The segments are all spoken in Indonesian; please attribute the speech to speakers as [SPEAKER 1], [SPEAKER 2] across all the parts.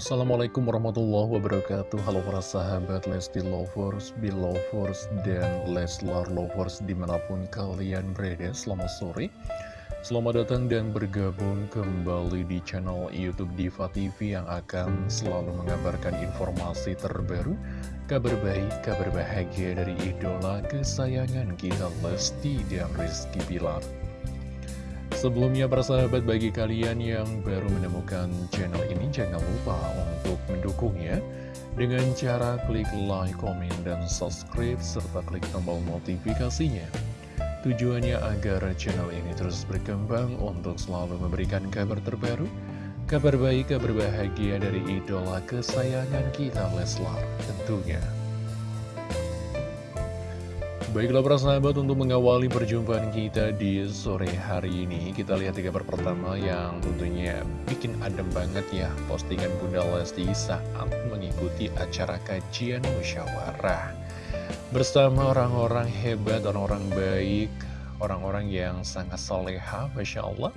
[SPEAKER 1] Assalamualaikum warahmatullahi wabarakatuh. Halo para sahabat Lesti Lovers, Belovers, dan Leslar Lovers di mana pun kalian berada. Selamat sore. Selamat datang dan bergabung kembali di channel Youtube Diva TV yang akan selalu mengabarkan informasi terbaru Kabar baik, kabar bahagia dari idola kesayangan kita Lesti dan Rizky Bilar Sebelumnya para sahabat bagi kalian yang baru menemukan channel ini jangan lupa untuk mendukungnya dengan cara klik like, komen, dan subscribe serta klik tombol notifikasinya. Tujuannya agar channel ini terus berkembang untuk selalu memberikan kabar terbaru, kabar baik, kabar bahagia dari idola kesayangan kita Leslar tentunya. Baiklah para sahabat untuk mengawali perjumpaan kita di sore hari ini Kita lihat tiga kabar pertama yang tentunya bikin adem banget ya. Postingan Bunda Lesti saat mengikuti acara kajian musyawarah. Bersama orang-orang hebat, orang-orang baik Orang-orang yang sangat soleha, Masya Allah.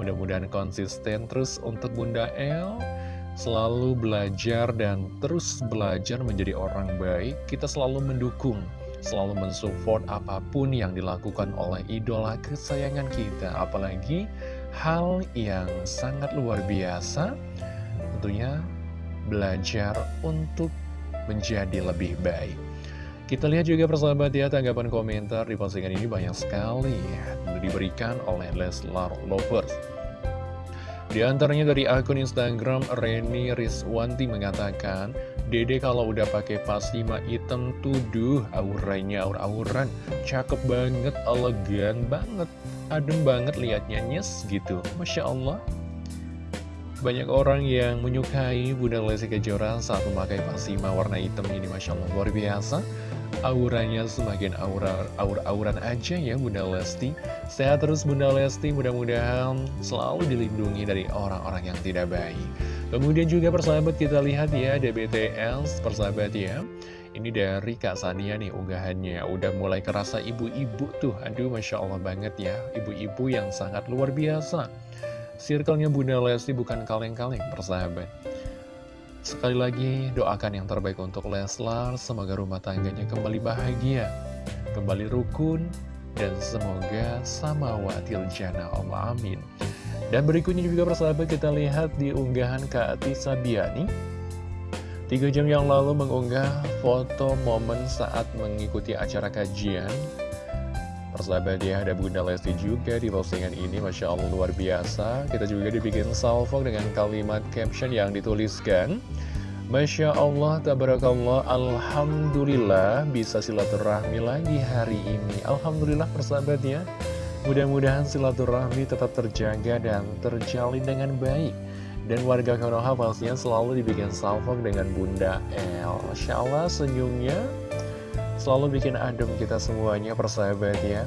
[SPEAKER 1] Mudah-mudahan konsisten terus untuk Bunda El. Selalu belajar dan terus belajar menjadi orang baik. Kita selalu mendukung selalu mensupport apa pun yang dilakukan oleh idola kesayangan kita. Apalagi hal yang sangat luar biasa, tentunya belajar untuk menjadi lebih baik. Kita lihat juga persahabat ya, tanggapan komentar di postingan ini banyak sekali ya, diberikan oleh Leslar Lovers. Di antaranya dari akun Instagram Reni Rizwanti mengatakan, Dede kalau udah pakai pasima hitam tuduh auranya aur-auran cakep banget, elegan banget, adem banget liatnya nyes gitu. Masya Allah. Banyak orang yang menyukai Bunda Lesti Kejora saat memakai pasima warna hitam ini Masya Allah luar biasa auranya semakin aura aur-auran aja ya Bunda Lesti. Sehat terus Bunda Lesti. Mudah-mudahan selalu dilindungi dari orang-orang yang tidak baik. Kemudian juga persahabat kita lihat ya ada BTS persahabat ya. Ini dari Kak Sania nih unggahannya. Udah mulai kerasa ibu-ibu tuh. Aduh Masya Allah banget ya. Ibu-ibu yang sangat luar biasa. Circle-nya Bunda Lesti bukan kaleng-kaleng persahabat Sekali lagi doakan yang terbaik untuk Leslar, semoga rumah tangganya kembali bahagia, kembali rukun, dan semoga sama watil jana Allah amin. Dan berikutnya juga persahabat kita lihat di unggahan Kak Ati Sabiani. Tiga jam yang lalu mengunggah foto momen saat mengikuti acara kajian Persahabat ya, ada Bunda Lesti juga di postingan ini, Masya Allah luar biasa. Kita juga dibikin salvo dengan kalimat caption yang dituliskan. Masya Allah, tabarakallah, Alhamdulillah bisa silaturahmi lagi hari ini. Alhamdulillah persahabat ya. Mudah-mudahan silaturahmi tetap terjaga dan terjalin dengan baik. Dan warga Konoha pastinya selalu dibikin salvo dengan Bunda El. Masya Allah senyumnya selalu bikin adem kita semuanya persahabat ya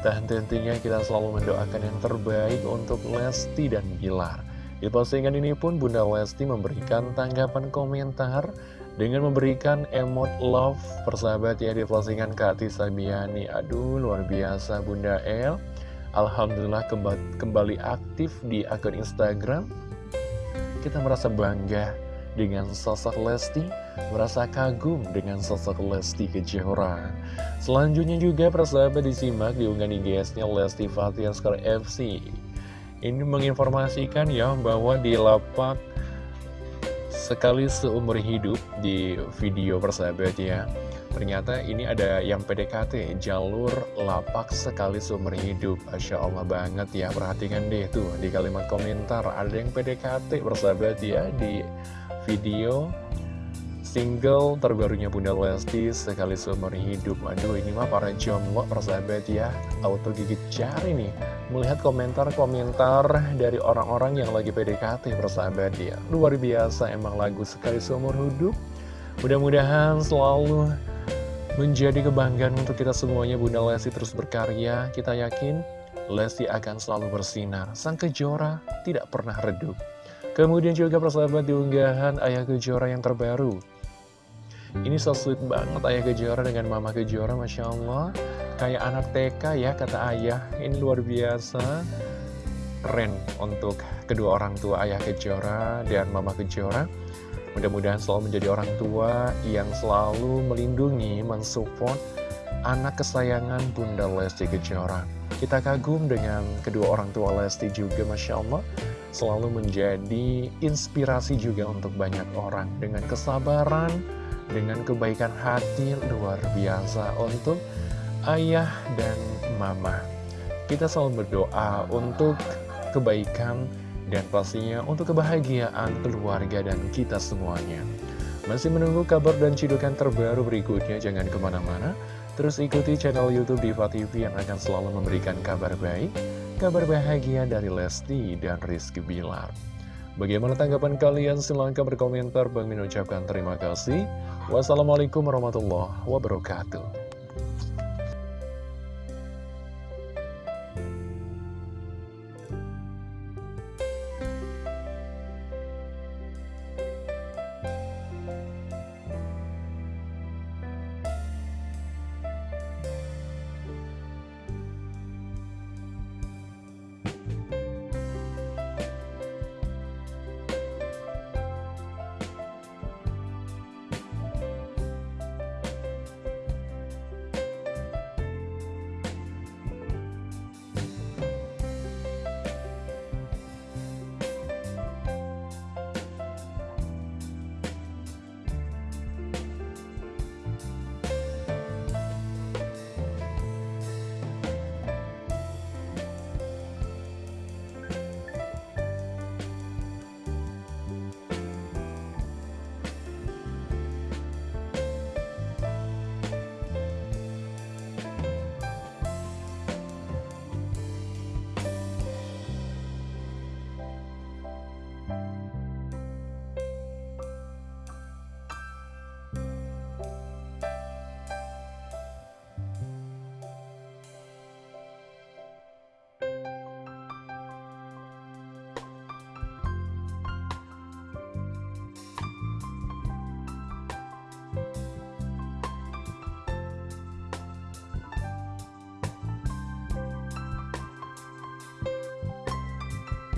[SPEAKER 1] dan tentunya kita selalu mendoakan yang terbaik untuk Lesti dan Bilar. Di postingan ini pun Bunda Lesti memberikan tanggapan komentar dengan memberikan emot love persahabat ya di postingan Kati Sabiani aduh luar biasa Bunda El. Alhamdulillah kembali aktif di akun Instagram. Kita merasa bangga dengan sosok Lesti, merasa kagum dengan sosok Lesti Kejora. Selanjutnya juga persahabat disimak di unggahan IGS-nya Lesti Fatiaskar FC. Ini menginformasikan ya bahwa di lapak sekali seumur hidup di video persahabat ya. Ternyata ini ada yang PDKT, jalur lapak sekali seumur hidup. Masya Allah banget ya, perhatikan deh tuh di kalimat komentar. Ada yang PDKT persahabat ya di video single terbarunya Bunda Lesti sekali seumur hidup. Aduh ini mah para jomblo persahabat ya. Auto gigit jari nih. Melihat komentar-komentar dari orang-orang yang lagi PDKT persahabat ya. Luar biasa emang lagu sekali seumur hidup. Mudah-mudahan selalu menjadi kebanggaan untuk kita semuanya Bunda Lesti terus berkarya. Kita yakin Lesti akan selalu bersinar. Sang kejora tidak pernah redup. Kemudian juga persahabat diunggahan Ayah Kejora yang terbaru Ini so sweet banget Ayah Kejora dengan Mama Kejora Masya Allah Kayak anak TK ya kata ayah Ini luar biasa keren untuk kedua orang tua ayah Kejora dan mama Kejora. Mudah-mudahan selalu menjadi orang tua yang selalu melindungi, mensupport anak kesayangan Bunda Lesti Kejora. Kita kagum dengan kedua orang tua Lesti juga, Masya Allah. Selalu menjadi inspirasi juga untuk banyak orang dengan kesabaran, dengan kebaikan hati luar biasa untuk ayah dan mama. Kita selalu berdoa untuk kebaikan, dan pastinya untuk kebahagiaan keluarga dan kita semuanya. Masih menunggu kabar dan cidukan terbaru berikutnya, jangan ke mana-mana. Terus ikuti channel Youtube Diva TV yang akan selalu memberikan kabar baik, kabar bahagia dari Lesti dan Rizky Bilar. Bagaimana tanggapan kalian? Silahkan berkomentar. Bang Min ucapkan terima kasih. Wassalamualaikum warahmatullahi wabarakatuh.